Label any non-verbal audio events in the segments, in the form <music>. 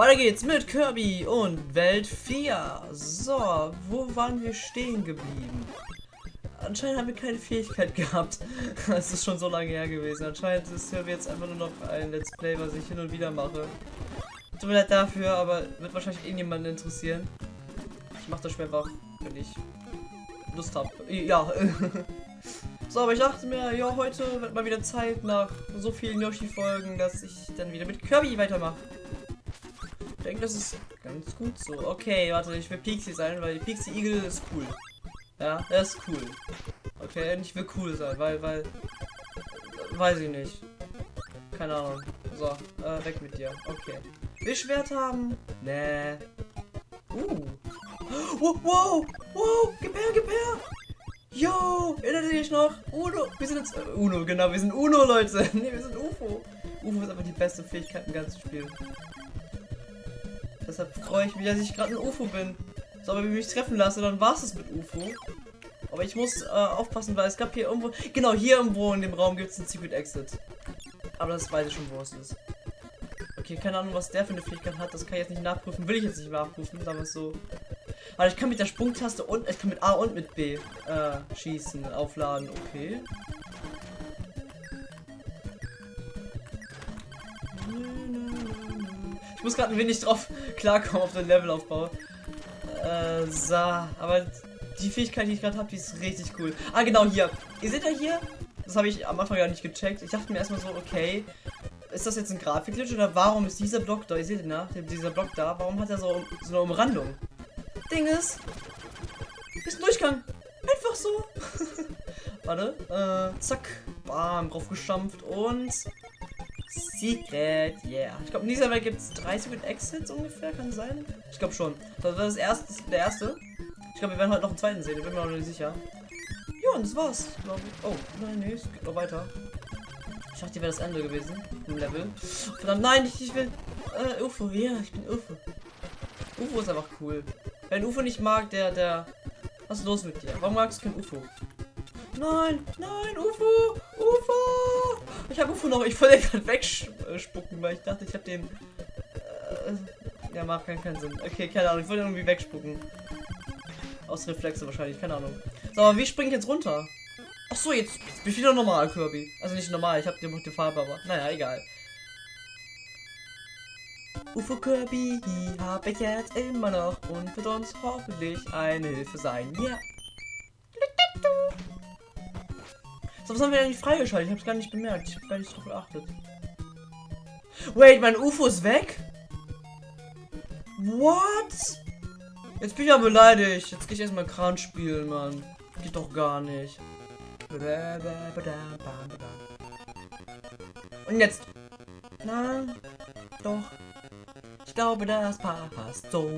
Weiter geht's mit Kirby und Welt 4. So, wo waren wir stehen geblieben? Anscheinend haben wir keine Fähigkeit gehabt. <laughs> Das ist schon so lange her gewesen. Anscheinend ist Kirby jetzt einfach nur noch ein Let's Play, was ich hin und wieder mache. Tut mir leid dafür, aber wird wahrscheinlich irgendjemanden interessieren. Ich mache das einfach, wenn ich Lust habe. Ja. <laughs> so, aber ich dachte mir, ja, heute wird mal wieder Zeit nach so vielen Yoshi-Folgen, dass ich dann wieder mit Kirby weitermache. Ich denke, das ist ganz gut so. Okay, warte, ich will Pixie sein, weil Pixie Eagle ist cool. Ja, er ist cool. Okay, und ich will cool sein, weil, weil, weiß ich nicht. Keine Ahnung. So, äh, weg mit dir. Okay. Will Schwert haben? Nee. Uh. Wow, wow, wow, gib her, gib her. Yo, erinnert ihr euch noch? Uno, wir sind jetzt, äh, Uno, genau, wir sind Uno, Leute. <laughs> nee, wir sind UFO. UFO ist einfach die beste Fähigkeit im ganzen Spiel. Deshalb freue ich mich, dass ich gerade ein UFO bin. So, wenn ich mich treffen lasse, dann war es mit UFO. Aber ich muss äh, aufpassen, weil es gab hier irgendwo, genau hier irgendwo in dem Raum gibt es einen Secret Exit. Aber das weiß ich schon, wo es ist. Okay, keine Ahnung, was der für eine Fähigkeit hat. Das kann ich jetzt nicht nachprüfen. Will ich jetzt nicht nachprüfen, sagen wir es so. Aber ich kann mit der Sprungtaste und ich kann mit A und mit B äh, schießen, aufladen. Okay. Ich muss gerade ein wenig drauf klarkommen auf den Levelaufbau. Äh, so, aber die Fähigkeit, die ich gerade habe, die ist richtig cool. Ah, genau, hier. Ihr seht ja hier, das habe ich am Anfang gar nicht gecheckt. Ich dachte mir erstmal so, okay, ist das jetzt ein Grafikglitch oder warum ist dieser Block da? Ihr seht ihn, ne? Dieser Block da, warum hat er so, so eine Umrandung? Ding ist, ist ein Durchgang. Einfach so. <laughs> Warte, äh, zack, bam, drauf geschampft und Secret, yeah. Ich glaube, in dieser Welt gibt es drei Secret Exits ungefähr, kann sein? Ich glaube schon. Das war das erste, der erste. Ich glaube, wir werden heute noch einen zweiten sehen, ich bin mir noch nicht sicher. Ja, und das war's, glaube ich. Oh, nein, nee, es geht noch weiter. Ich dachte, wäre das Ende gewesen im Level. Verdammt, nein, ich, ich will. Äh, UFO, ja, ich bin UFO. UFO ist einfach cool. Wer ein UFO nicht mag, der, der. Was ist los mit dir? Warum magst du kein UFO? Nein, nein, UFO, UFO. Ich habe UFO noch. Ich wollte gerade wegspucken, weil ich dachte, ich habe den. Äh, ja, macht keinen, keinen Sinn. Okay, keine Ahnung. Ich wollte irgendwie wegspucken. Aus Reflexe wahrscheinlich, keine Ahnung. So, aber wie springe ich jetzt runter? Ach so, jetzt, bin ich wieder normal, Kirby. Also nicht normal, ich habe die, die Farbe, aber naja, egal. UFO Kirby habe ich jetzt immer noch und wird uns hoffentlich eine Hilfe sein. Ja. So, was haben wir eigentlich freigeschaltet? Ich habe es gar nicht bemerkt. Ich habe gar nicht drauf geachtet. Wait, mein UFO ist weg? What? Jetzt bin ich ja beleidigt. Jetzt gehe ich erstmal Kran spielen, Mann. Geht doch gar nicht. Und jetzt. Nein. Doch. Ich glaube, das passt so.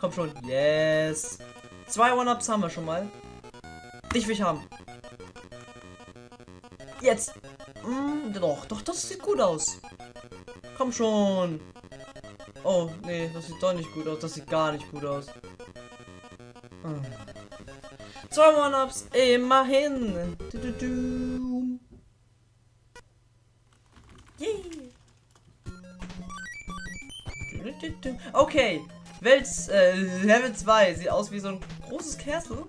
Komm schon. Yes. Zwei One-Ups haben wir schon mal. Dich will ich haben. Jetzt. Mm, doch, doch, das sieht gut aus. Komm schon. Oh, nee, das sieht doch nicht gut aus. Das sieht gar nicht gut aus. Hm. Zwei One-Ups, immerhin. Du, du, du. Okay, Welt äh, Level 2 sieht aus wie so ein großes Castle.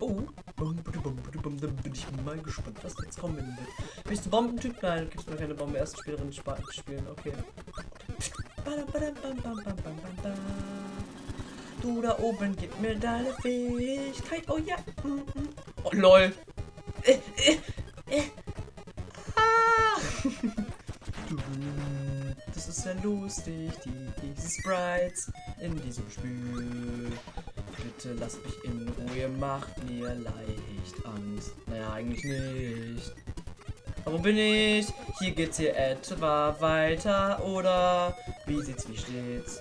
Oh. Dann bin ich mal gespannt, was jetzt kommen wird. Bist du Bombentyp? Nein, gibst mir keine Bombe. Erst Spielerin spielen. Okay. Du da oben, gib mir deine Fähigkeit. Oh ja. Oh lol. Äh, äh, äh. Ah. <laughs> Das ist ja lustig, die, diese Sprites in diesem Spiel. Bitte lasst mich in Ruhe, macht mir leicht Angst. Naja, eigentlich nicht. Aber wo bin ich? Hier geht's hier etwa weiter, oder? Wie sieht's, wie steht's?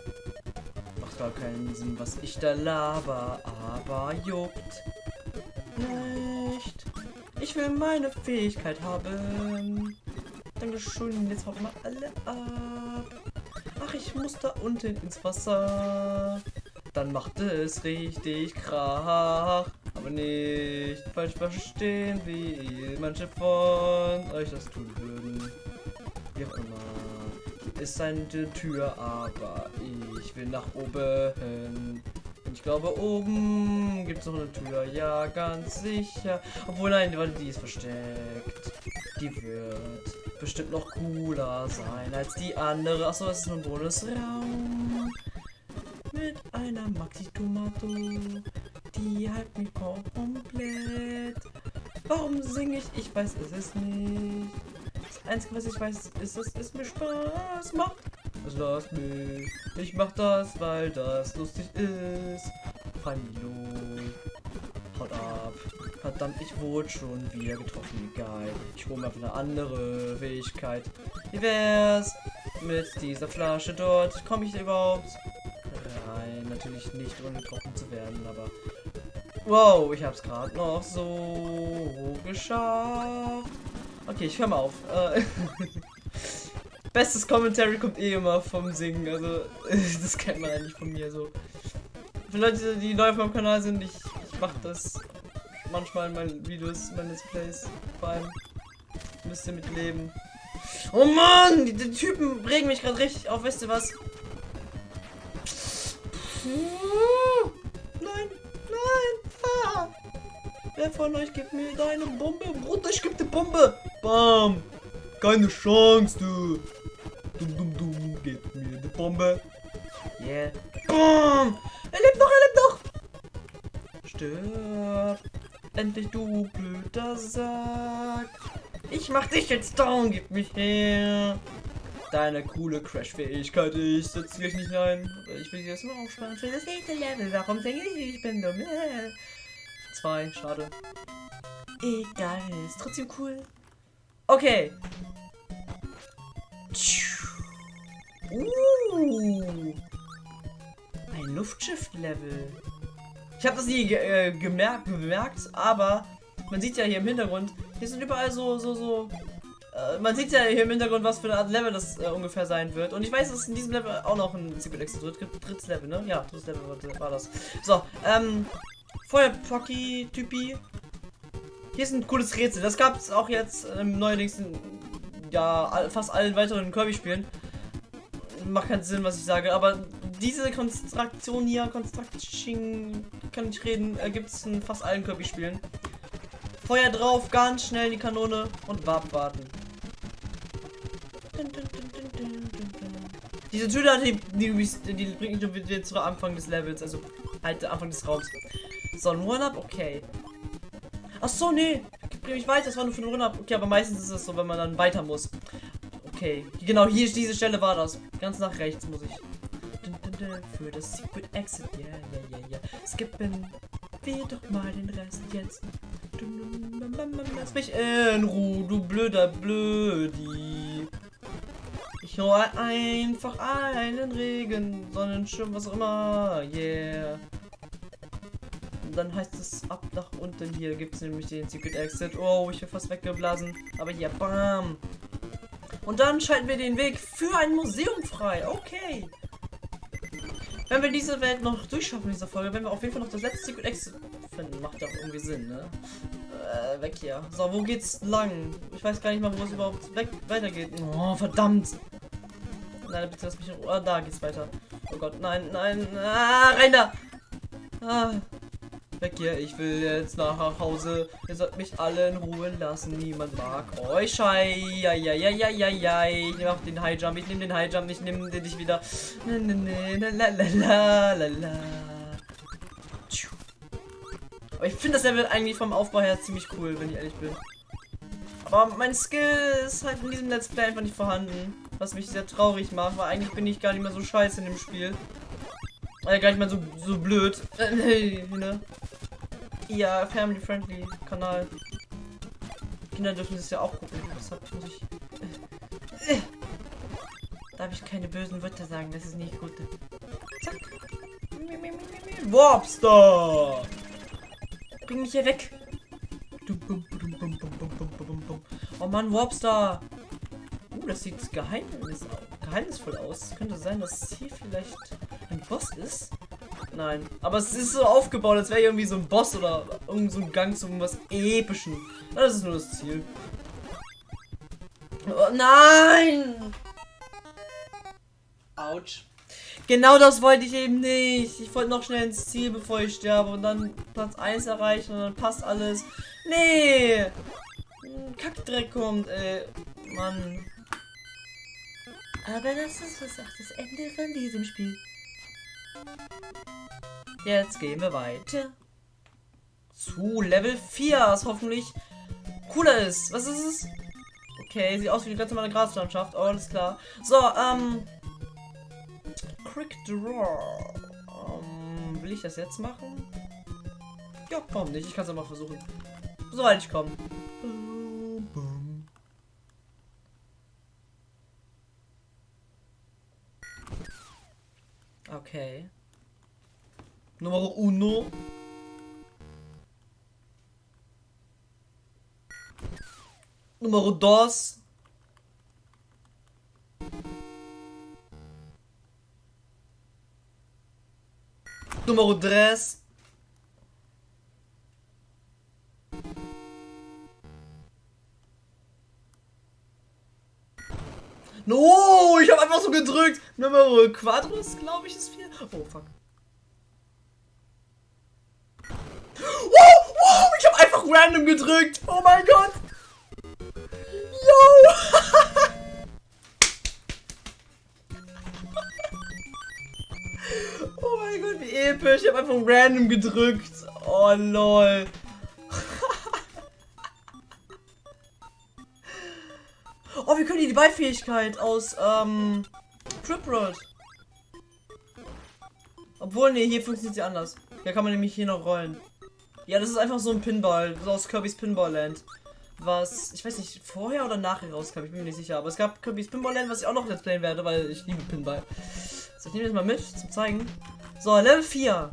Macht gar keinen Sinn, was ich da laber, aber juckt nicht. Ich will meine Fähigkeit haben. Dankeschön, jetzt hauen wir alle ab. Ach, ich muss da unten ins Wasser. Dann macht es richtig Krach. Aber nicht falsch verstehen, wie manche von euch das tun würden. Wie auch immer. Ist eine Tür, aber ich will nach oben. Ich glaube, oben gibt es noch eine Tür. Ja, ganz sicher. Obwohl, nein, die ist versteckt. Die wird bestimmt noch cooler sein als die andere. Achso, das ist ein Bonusraum. Mit einer Maxi-Tomato. Die halt mich komplett. Warum singe ich? Ich weiß es ist nicht. Das Einzige, was ich weiß, ist, dass es mir Spaß macht. Also lass mich. Ich mach das, weil das lustig ist. Hallo. Haut ab. Verdammt, ich wurde schon wieder getroffen. Egal. Ich hole mir auf eine andere Fähigkeit. Wie wär's mit dieser Flasche dort? Komme ich überhaupt? Natürlich nicht, ohne getroffen zu werden, aber Wow, ich hab's gerade noch so geschafft. Okay, ich höre mal auf. Äh, <laughs> Bestes Commentary kommt eh immer vom Singen, also <laughs> das kennt man eigentlich von mir so. Für Leute, die neu auf meinem Kanal sind, ich, ich mache das manchmal in meinen Videos, meine Let's Plays, vor allem. Müsst ihr mitleben. Oh Mann, die, die Typen regen mich gerade richtig auf, weißt du was? Nein, nein. Wer von euch gibt mir deine Bombe? Bruder, ich geb die Bombe. Bam. Keine Chance, du. Dum, dum, dum. Gib mir die Bombe. Yeah. Bam. Er lebt noch, er lebt noch. Stirb. Endlich, du blöder Sack. Ich mach dich jetzt down. Gib mich her. Deine coole Crash-Fähigkeit. Ich setze dich nicht ein. Ich will dir das nur aufsparen für das nächste Level. Warum denke ich, ich bin dumm? Zwei, schade. Egal, ist trotzdem cool. Okay. Uh. Ein Luftschiff-Level. Ich habe das nie ge äh, gemerkt, bemerkt, aber man sieht ja hier im Hintergrund, hier sind überall so, so, so. Äh, man sieht ja hier im Hintergrund, was für eine Art Level das äh, ungefähr sein wird. Und ich weiß, dass es in diesem Level auch noch ein Secret Exit wird. Drittes Level, ne? Ja, drittes Level war das. So, ähm, Feuerpocky-Typi. Hier ist ein cooles Rätsel. Das gab es auch jetzt ähm, neuerdings in ja, fast allen weiteren Kirby-Spielen. Macht keinen Sinn, was ich sage, aber diese Konstruktion hier, Konstruktion, kann ich reden, äh, gibt es in fast allen Kirby-Spielen. Feuer drauf, ganz schnell die Kanone und warten. Diese Tür, die, die, die bringt mich wieder zu Anfang des Levels, also halt Anfang des Raums. So, ein One-Up, okay. Ach so, nee. Bring mich weiter, das war nur für ein One-Up. Okay, aber meistens ist es so, wenn man dann weiter muss. Okay, genau, hier, diese Stelle war das. Ganz nach rechts muss ich. Für das Secret Exit, ja, ja, ja, ja. Skippen wir doch mal den Rest jetzt. Lass mich in Ruhe, du blöder Blödi. Hole einfach einen Regen, Sonnenschirm, was auch immer. Yeah dann heißt es ab nach unten. Hier gibt es nämlich den Secret Exit. Oh, ich bin fast weggeblasen. Aber hier, bam. Und dann schalten wir den Weg für ein Museum frei. Okay. Wenn wir diese Welt noch durchschaffen in dieser Folge, wenn wir auf jeden Fall noch das letzte Secret Exit finden, macht ja auch irgendwie Sinn, ne? Äh, weg hier. So, wo geht's lang? Ich weiß gar nicht mal, wo es überhaupt weg weitergeht. Oh, verdammt. Nein, bitte lass mich in Ruhe. Oh, da geht's weiter. Oh Gott, nein, nein. Ah, rein da. Ah, Weg hier, ich will jetzt nach Hause. Ihr sollt mich alle in Ruhe lassen. Niemand mag euch. Schei. Ich nehme auch den High Jump. Ich nehme den High Jump. Ich nehme wieder. Ne, ne, ne, la, la, la. Aber ich finde das Level eigentlich vom Aufbau her ziemlich cool, wenn ich ehrlich bin. Aber mein Skill ist halt in diesem Let's Play einfach nicht vorhanden. Was mich sehr traurig macht, weil eigentlich bin ich gar nicht mehr so scheiße in dem Spiel. Äh, gar nicht mehr so, so blöd. <laughs> Ne? Ja, family friendly Kanal. Kinder dürfen das ja auch gucken. Deshalb muss ich. <laughs> Darf ich keine bösen Wörter sagen, das ist nicht gut. Zack. Warpstar! Bring mich hier weg! Oh Mann, Warpstar! Das sieht geheimnis geheimnisvoll aus. Es könnte sein, dass hier vielleicht ein Boss ist. Nein. Aber es ist so aufgebaut, als wäre irgendwie so ein Boss oder irgend so ein Gang zu irgendwas Epischen. Das ist nur das Ziel. Oh, nein! Autsch. Genau das wollte ich eben nicht. Ich wollte noch schnell ins Ziel, bevor ich sterbe und dann Platz 1 erreichen und dann passt alles. Nee! Kackdreck kommt, ey. Mann. Aber das ist was auch das Ende von diesem Spiel. Jetzt gehen wir weiter. Zu Level 4, was hoffentlich cooler ist. Was ist es? Okay, sieht aus wie die ganz normale Graslandschaft. Oh, alles klar. So, ähm. Quick Draw. Ähm, will ich das jetzt machen? Ja, warum nicht? Ich kann es mal versuchen. Soweit ich komme. Okay. Nummer uno. Número 2. Número 3. No, ich habe einfach so gedrückt. Numero Quadros, glaube ich, ist 4. Oh, fuck. Wow, wow, ich habe einfach random gedrückt. Oh mein Gott. <laughs> oh mein Gott, wie episch. Ich habe einfach random gedrückt. Oh lol. Oh, wir können hier die Beifähigkeit aus ähm, Trip Road. Obwohl, nee, hier funktioniert sie anders. Hier kann man nämlich hier noch rollen. Ja, das ist einfach so ein Pinball, so aus Kirby's Pinball Land was, ich weiß nicht, vorher oder nachher rauskam, ich bin mir nicht sicher. Aber es gab Kirby's Pinball Land, was ich auch noch let's playen werde, weil ich liebe Pinball. So, ich nehme das mal mit, zum zeigen. So, Level 4.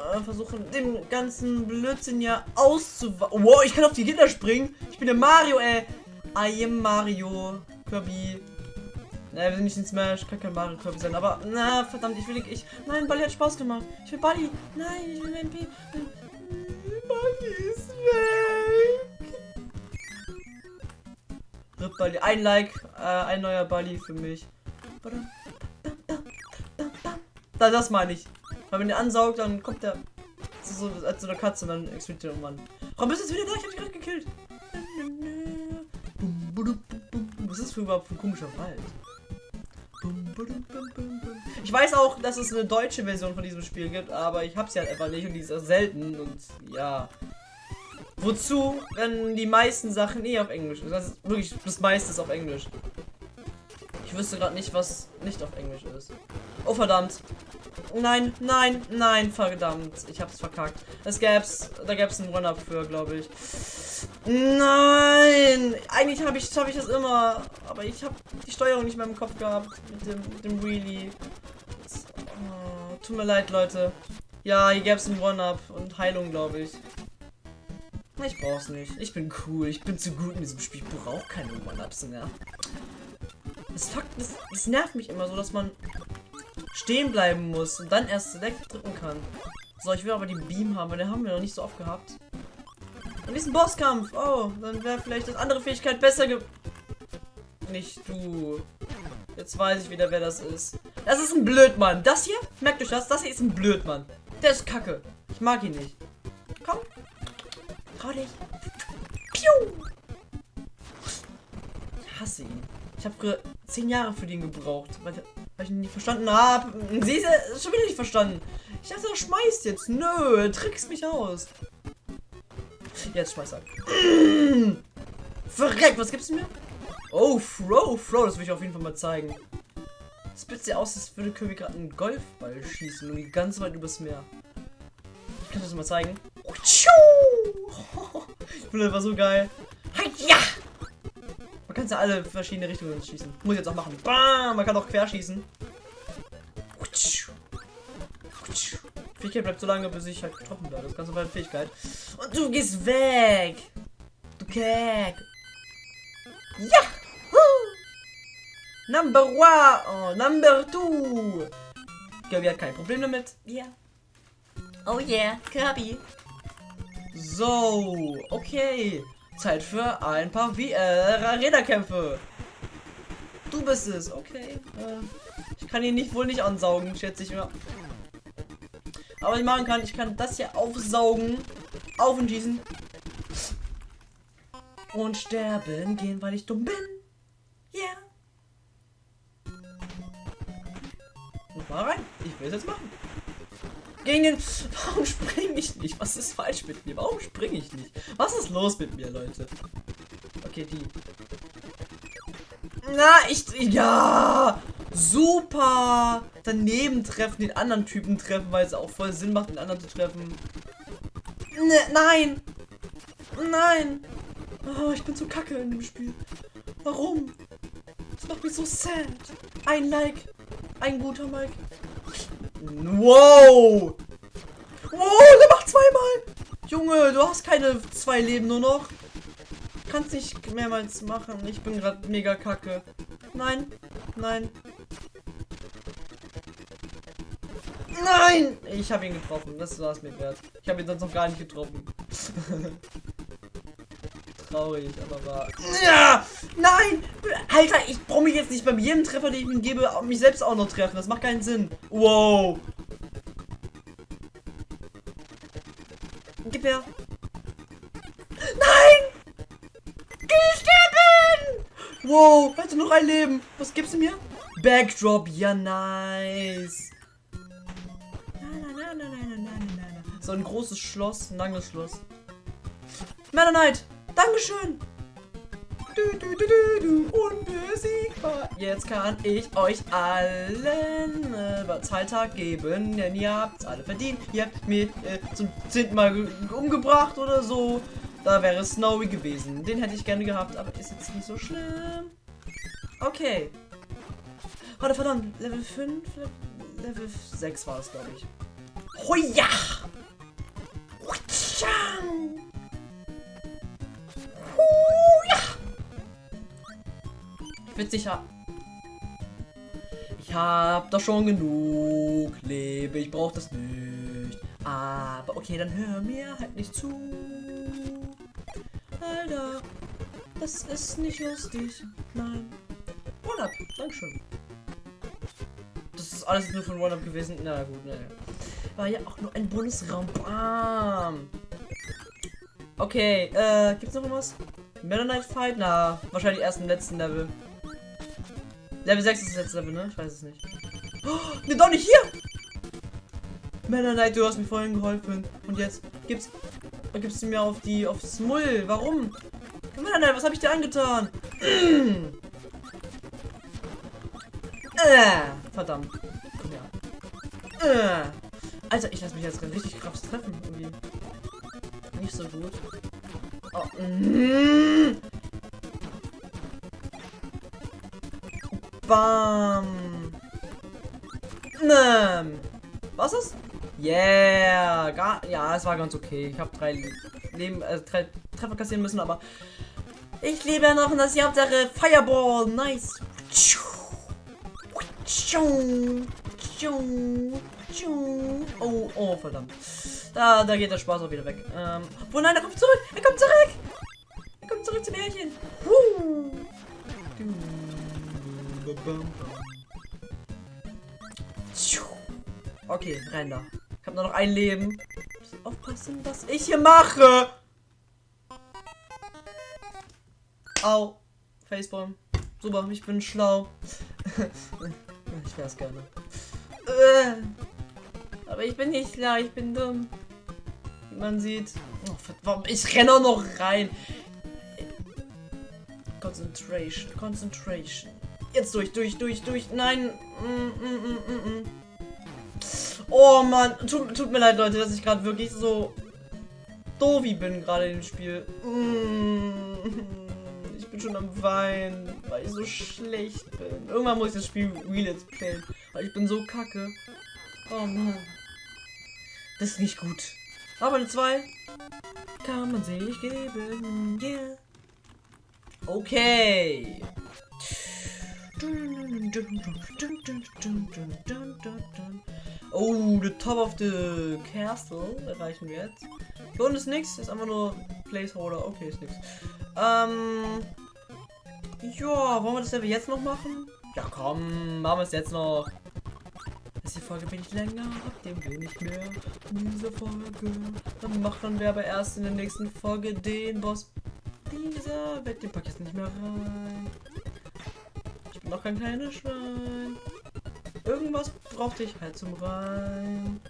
Äh, versuchen, dem ganzen Blödsinn ja auszuwachen. Wow, ich kann auf die Gitter springen. Ich bin der Mario, ey. I am Mario. Kirby. Na, wir sind nicht in Smash, kann kein Mario Kirby sein, aber na, verdammt, ich will ich. Nein, Bali hat Spaß gemacht. Ich will Bali. Nein, ich will MP. Bali ist weg. Rip Bali. Ein Like, äh, ein neuer Bali für mich. Da, das meine ich. Weil wenn der ansaugt, dann kommt der so als so eine Katze und dann explodiert der irgendwann. Warum bist du jetzt wieder da? Ich hab dich gerade gekillt. Was ist das für überhaupt ein komischer Wald? Ich weiß auch, dass es eine deutsche Version von diesem Spiel gibt, aber ich habe sie halt einfach nicht und die ist auch selten und ja. Wozu, wenn die meisten Sachen eh auf Englisch sind? Das ist wirklich das meiste ist auf Englisch. Ich wüsste gerade nicht, was nicht auf Englisch ist. Oh verdammt. Nein, nein, nein, verdammt. Ich hab's verkackt. Es gäb's, da gäb's einen Run-Up für, glaube ich. Nein! Eigentlich habe ich, hab ich das immer. Aber ich habe die Steuerung nicht mehr im Kopf gehabt. Mit dem, mit dem Wheelie. Oh, tut mir leid, Leute. Ja, hier gäb's einen One-Up und Heilung, glaube ich. Ich brauch's nicht. Ich bin cool. Ich bin zu gut in diesem Spiel. Ich brauche keine One-Ups mehr. Das, das, das nervt mich immer so, dass man stehen bleiben muss und dann erst Select drücken kann. So, ich will aber die Beam haben, weil den haben wir noch nicht so oft gehabt. Und diesen Bosskampf. Oh, dann wäre vielleicht das andere Fähigkeit besser ge... Nicht du. Jetzt weiß ich wieder, wer das ist. Das ist ein Blödmann. Das hier, merkt euch das, das hier ist ein Blödmann. Der ist kacke. Ich mag ihn nicht. Komm. Trau dich. Piu. Ich hasse ihn. Ich habe früher zehn Jahre für den gebraucht, weil, weil ich ihn nicht verstanden habe. Sie ist schon wieder nicht verstanden. Ich dachte, er schmeißt jetzt. Nö, trickst mich aus. Jetzt schmeiß er. <clears throat> Mmh. Verreck, was gibt's mir? Oh, Throw, Throw, das will ich auf jeden Fall mal zeigen. Das ja aus, als würde Kirby gerade einen Golfball schießen und ganz weit übers Meer. Ich kann das mal zeigen. <laughs> Ich finde das war so geil. Ja! Man kann ja alle verschiedene Richtungen schießen. Muss ich jetzt auch machen. Bam! Man kann auch querschießen. Fähigkeit bleibt so lange, bis ich halt getroffen werde. Das ist ganz normale Fähigkeit. Und du gehst weg! Du Kek! Ja! Number one! Oh, number two! Kirby hat kein Problem damit. Ja. Yeah. Oh yeah, Kirby. So, okay. Zeit für ein paar wie äh, Räderkämpfe. Du bist es, okay. Äh, ich kann ihn nicht wohl nicht ansaugen, schätze ich mir. Aber ich machen kann, ich kann das hier aufsaugen, auf und schießen und sterben gehen, weil ich dumm bin. Yeah. Mal rein. Ich will es jetzt machen. Den. Warum springe ich nicht? Was ist falsch mit mir? Warum springe ich nicht? Was ist los mit mir, Leute? Okay, die. Na, ich. Ja! Super! Daneben treffen, den anderen Typen treffen, weil es auch voll Sinn macht, den anderen zu treffen. Ne, nein! Nein! Oh, ich bin so kacke in dem Spiel. Warum? Das macht mich so sad. Ein Like. Ein guter Like. Wow! Wow, der macht zweimal! Junge, du hast keine zwei Leben nur noch. Kannst nicht mehrmals machen. Ich bin gerade mega kacke. Nein, nein. Nein! Ich habe ihn getroffen. Das war es mir wert. Ich habe ihn sonst noch gar nicht getroffen. <laughs> Traurig, aber war. Ja! Nein! Alter, ich brauche mich jetzt nicht beim jedem Treffer, den ich ihm gebe, mich selbst auch noch treffen. Das macht keinen Sinn. Wow. Gib her. Nein! Sterben! Wow, hast du noch ein Leben? Was gibst du mir? Backdrop, ja nice. So ein großes Schloss, ein langes Schloss. Meta Knight, Dankeschön. Du, du, du, du, du, unbesiegbar. Jetzt kann ich euch allen äh, Zahltag geben, denn ihr habt alle verdient. Ihr habt mir äh, zum zehnten Mal umgebracht oder so. Da wäre Snowy gewesen. Den hätte ich gerne gehabt, aber ist jetzt nicht so schlimm. Okay. Warte, verdammt. Level 5? Level 6 war es, glaube ich. Hoja! Ja. Ich hab doch schon genug Lebe, ich brauch das nicht. Aber okay, dann hör mir halt nicht zu. Alter, das ist nicht lustig. Nein. One-Up, Dankeschön. Das ist alles nur von One-Up gewesen. Na gut, naja. War ja auch nur ein Bundesraum. Bam. Okay, äh, gibt's noch was? Meta Fight? Na, wahrscheinlich erst im letzten Level. Level 6 ist letzte Level, ne? Ich weiß es nicht. Oh, ne, doch nicht hier! Meta Knight, du hast mir vorhin geholfen. Und jetzt gibt's, gibst du mir auf die, aufs Mull. Warum? Meta Knight, was habe ich dir angetan? äh, verdammt. Komm her. Äh. Alter, ich lasse mich jetzt richtig krass treffen. Irgendwie. Nicht so gut. Oh. Mm. Bam. Ähm. Was ist? Yeah. Ja, es war ganz okay. Ich habe drei Leben, äh, drei Treffer kassieren müssen, aber ich lebe ja noch und das ist die Hauptsache. Fireball. Nice. Oh, oh, verdammt. Da, da geht der Spaß auch wieder weg. Ähm, oh nein, er kommt zurück. Er kommt zurück. Er kommt zurück zum Märchen. Okay, rein. Ich habe nur noch ein Leben. Aufpassen, was ich hier mache. Au. Facepalm. Super, ich bin schlau. <laughs> ich wär's gerne. Äh. Aber ich bin nicht klar, ich bin dumm. Wie man sieht. Oh, warum? Ich renne auch noch rein. Concentration, Concentration. Jetzt durch, durch, durch, durch. Nein. Mm, mm, mm, oh Mann. Tut, tut, mir leid, Leute, dass ich gerade wirklich so doof bin gerade im Spiel. Ich bin schon am Weinen, weil ich so schlecht bin. Irgendwann muss ich das Spiel Real Let's Play, weil ich bin so kacke. Oh Mann. Das ist nicht gut. Aber eine 2 kann man sich geben. Yeah. Okay. Oh, the top of the castle erreichen wir jetzt. Hier unten ist nichts, ist einfach nur Placeholder. Okay, ist nichts. Ähm. Ja, wollen wir das Level jetzt noch machen? Ja, komm, machen wir es jetzt noch. Ist die Folge bin ich länger, habt ihr will nicht mehr in dieser Folge. Dann machen wir aber erst in der nächsten Folge den Boss dieser Welt. Den ich jetzt nicht mehr rein. Noch kein kleines Schwein. Irgendwas brauchte ich halt zum Rein.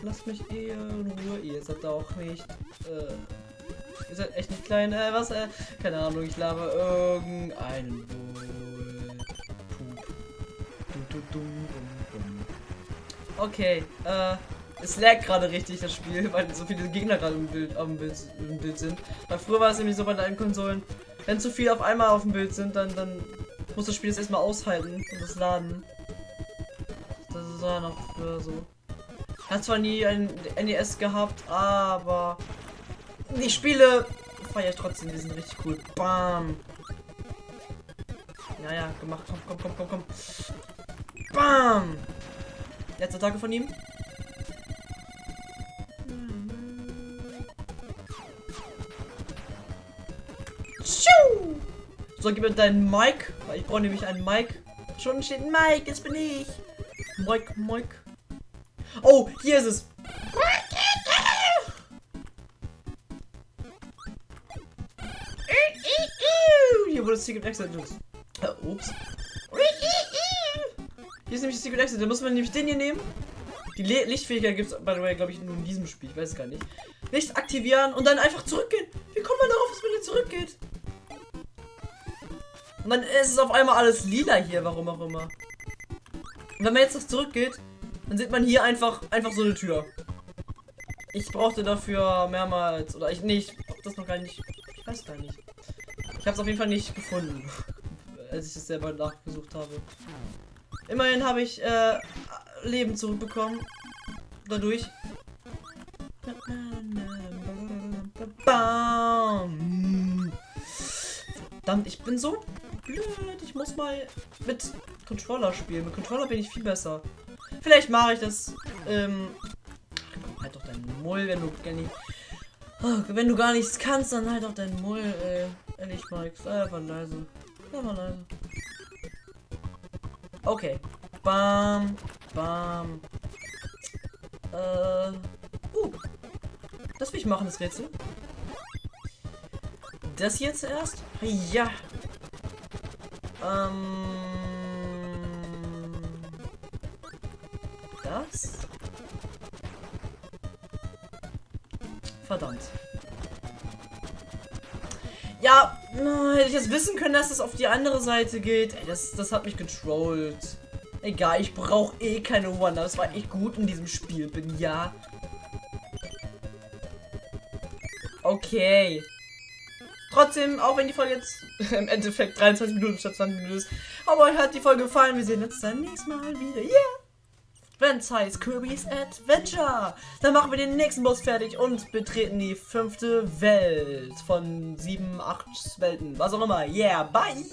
Lasst mich eher in Ruhe. Ihr seid auch nicht. Äh, ihr seid echt nicht klein. Äh, was? Äh, keine Ahnung. Ich laber irgendeinen Okay. Äh. Es lag gerade richtig das Spiel, <laughs> weil so viele Gegner gerade im Bild, am Bild, im Bild sind. Weil früher war es nämlich so bei deinen Konsolen, wenn zu viel auf einmal auf dem Bild sind, dann, dann muss das Spiel das erstmal aushalten und das laden. Das war noch früher so. Hat zwar nie ein NES gehabt, aber die Spiele feiere ich trotzdem, die sind richtig cool. Bam. Ja, ja, gemacht. Komm, komm, komm, komm, komm. Bam. Letzte Tage von ihm. So, gib mir deinen Mike. Ich brauche nämlich einen Mike. Schon steht Mike, jetzt bin ich. Mike, Mike. Oh, hier ist es. Hier wurde Secret Exit. Äh, ups. Hier ist nämlich Secret Exit. Da muss man nämlich den hier nehmen. Die Le Lichtfähigkeit gibt es, by the way, glaube ich, nur in diesem Spiel. Ich weiß es gar nicht. Licht aktivieren und dann einfach zurückgehen. Wie kommt man darauf, dass man hier zurückgeht? Und dann ist es auf einmal alles lila hier, warum auch immer. Und wenn man jetzt das zurückgeht, dann sieht man hier einfach, einfach so eine Tür. Ich brauchte dafür mehrmals, oder ich, nee, ich hab das noch gar nicht, ich weiß gar nicht. Ich habe es auf jeden Fall nicht gefunden, <laughs> als ich es selber nachgesucht habe. Immerhin habe ich äh, Leben zurückbekommen. Dadurch. Bam. Verdammt, ich bin so blöd. Ich muss mal mit Controller spielen. Mit Controller bin ich viel besser. Vielleicht mache ich das. Ähm, halt doch deinen Mull, wenn du gar nicht. Oh, wenn du gar nichts kannst, dann halt doch deinen Mull, ey. Ehrlich, Mike. Sei einfach leise. Sei einfach leise. Okay. Bam. Bam. Äh. Uh. Das will ich machen, das Rätsel. Das hier zuerst? Ja. Ähm. Das? Verdammt. Ja, hätte ich jetzt wissen können, dass es auf die andere Seite geht. Ey, das, das hat mich getrollt. Egal, ich brauche eh keine Wonder. Das war echt gut in diesem Spiel. Bin ja. Okay. Trotzdem, auch wenn die Folge jetzt <laughs> im Endeffekt 23 Minuten statt 20 Minuten ist. Aber euch hat die Folge gefallen. Wir sehen uns dann nächstes Mal wieder. Yeah! Wenn es heißt Kirby's Adventure. Dann machen wir den nächsten Boss fertig und betreten die fünfte Welt von sieben, acht Welten. Was auch immer. Yeah, bye!